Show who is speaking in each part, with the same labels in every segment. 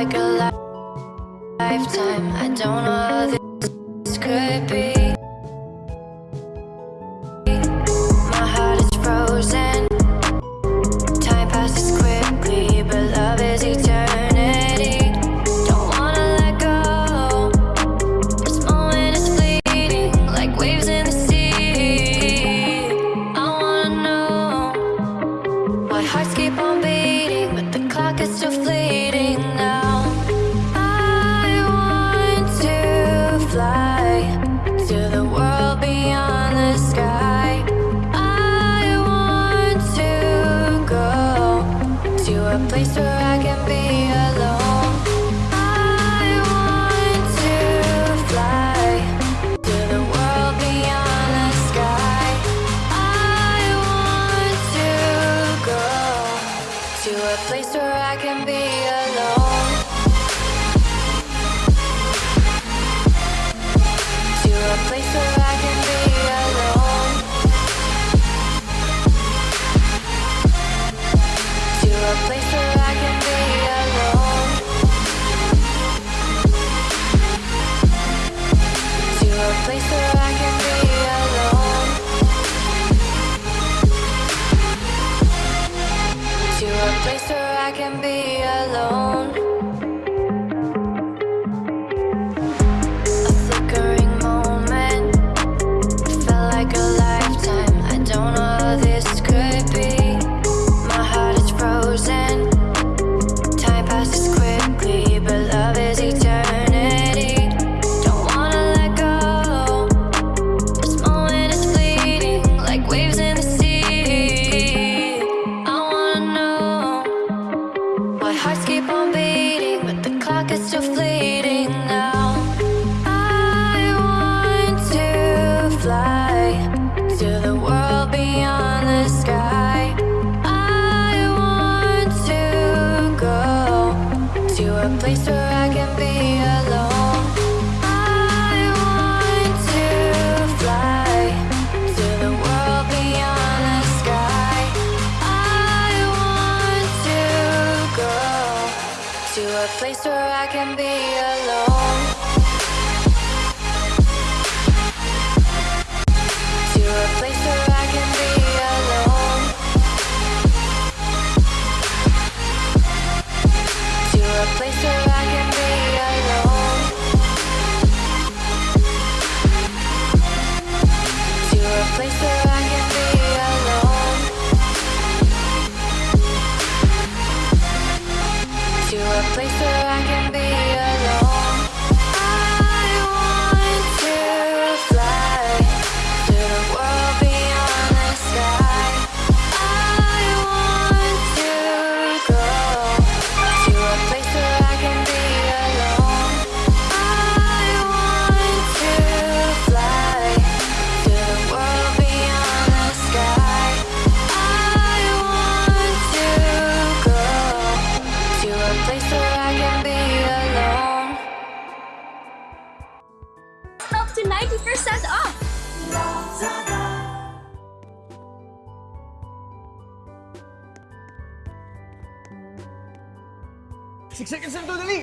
Speaker 1: like a li lifetime. I don't know how this could be. place where I can be alone. Siksik yourself to tudo ali.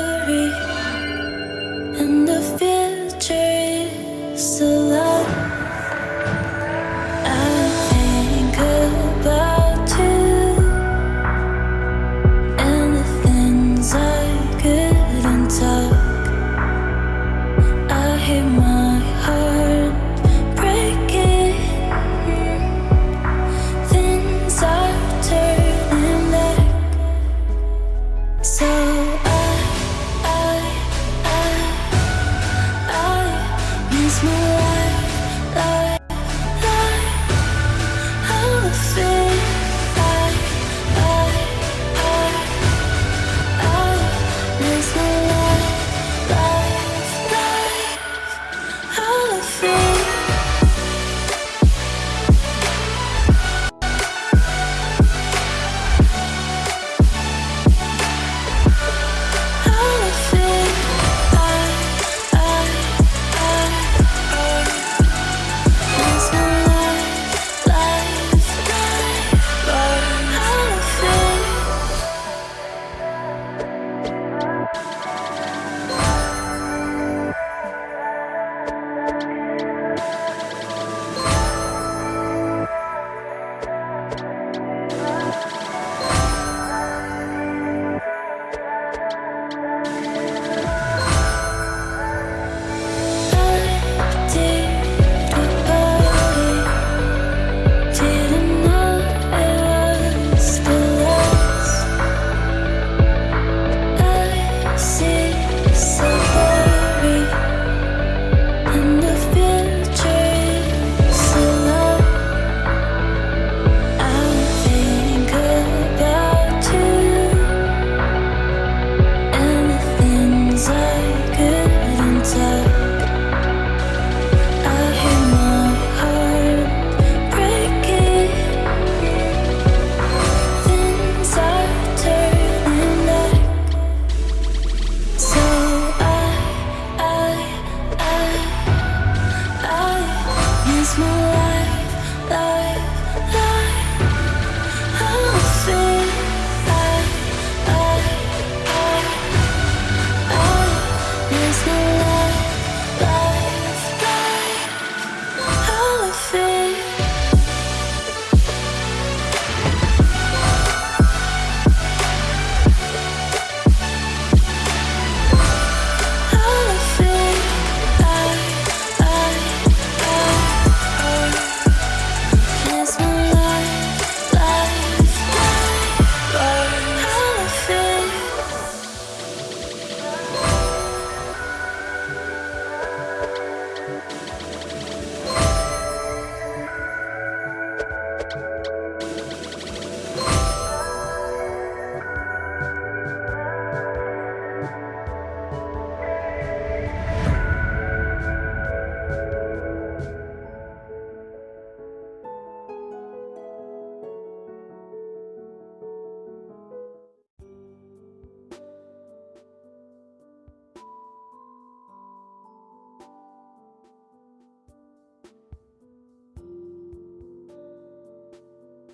Speaker 1: small